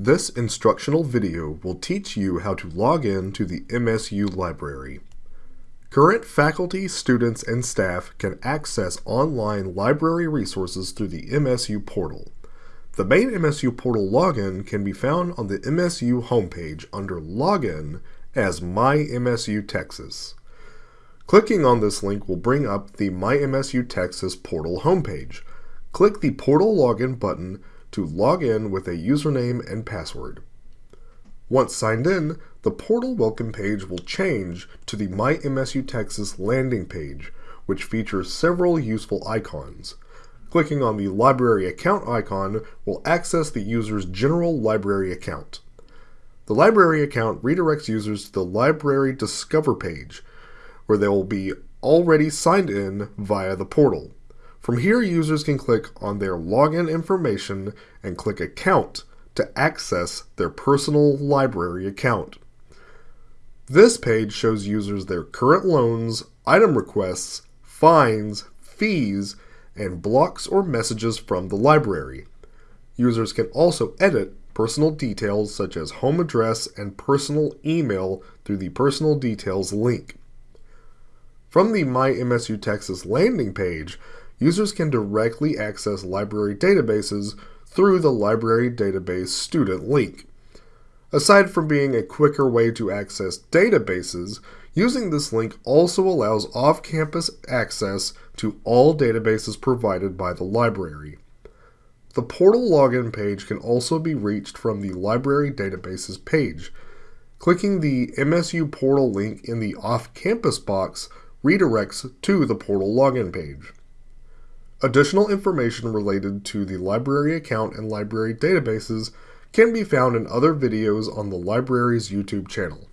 This instructional video will teach you how to log in to the MSU library. Current faculty, students, and staff can access online library resources through the MSU portal. The main MSU portal login can be found on the MSU homepage under Login as My MSU Texas. Clicking on this link will bring up the My MSU Texas portal homepage. Click the Portal Login button to log in with a username and password. Once signed in, the portal welcome page will change to the My MSU Texas landing page, which features several useful icons. Clicking on the library account icon will access the user's general library account. The library account redirects users to the library discover page, where they will be already signed in via the portal. From here, users can click on their login information and click Account to access their personal library account. This page shows users their current loans, item requests, fines, fees, and blocks or messages from the library. Users can also edit personal details such as home address and personal email through the Personal Details link. From the My MSU Texas landing page, users can directly access library databases through the Library Database Student link. Aside from being a quicker way to access databases, using this link also allows off-campus access to all databases provided by the library. The portal login page can also be reached from the Library Databases page. Clicking the MSU portal link in the off-campus box redirects to the portal login page. Additional information related to the library account and library databases can be found in other videos on the library's YouTube channel.